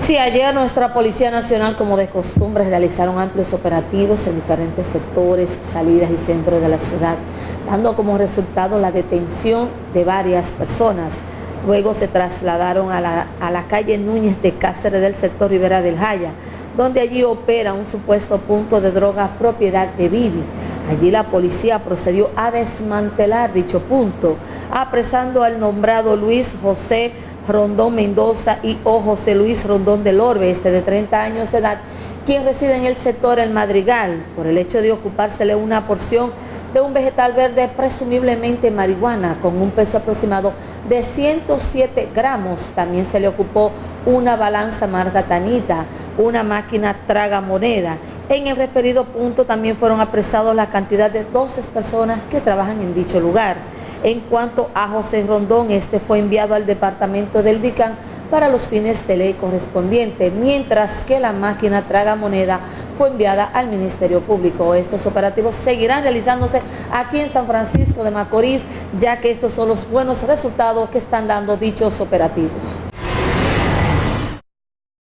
Sí, ayer nuestra Policía Nacional, como de costumbre, realizaron amplios operativos en diferentes sectores, salidas y centros de la ciudad, dando como resultado la detención de varias personas. Luego se trasladaron a la, a la calle Núñez de Cáceres del sector Rivera del Jaya, donde allí opera un supuesto punto de droga propiedad de Bibi. Allí la policía procedió a desmantelar dicho punto, apresando al nombrado Luis José Rondón Mendoza y o José Luis Rondón del Orbe, este de 30 años de edad, quien reside en el sector El Madrigal, por el hecho de ocupársele una porción de un vegetal verde presumiblemente marihuana con un peso aproximado de 107 gramos. También se le ocupó una balanza marca Tanita, una máquina traga moneda. En el referido punto también fueron apresados la cantidad de 12 personas que trabajan en dicho lugar. En cuanto a José Rondón, este fue enviado al departamento del DICAN para los fines de ley correspondiente, mientras que la máquina traga moneda fue enviada al Ministerio Público. Estos operativos seguirán realizándose aquí en San Francisco de Macorís, ya que estos son los buenos resultados que están dando dichos operativos.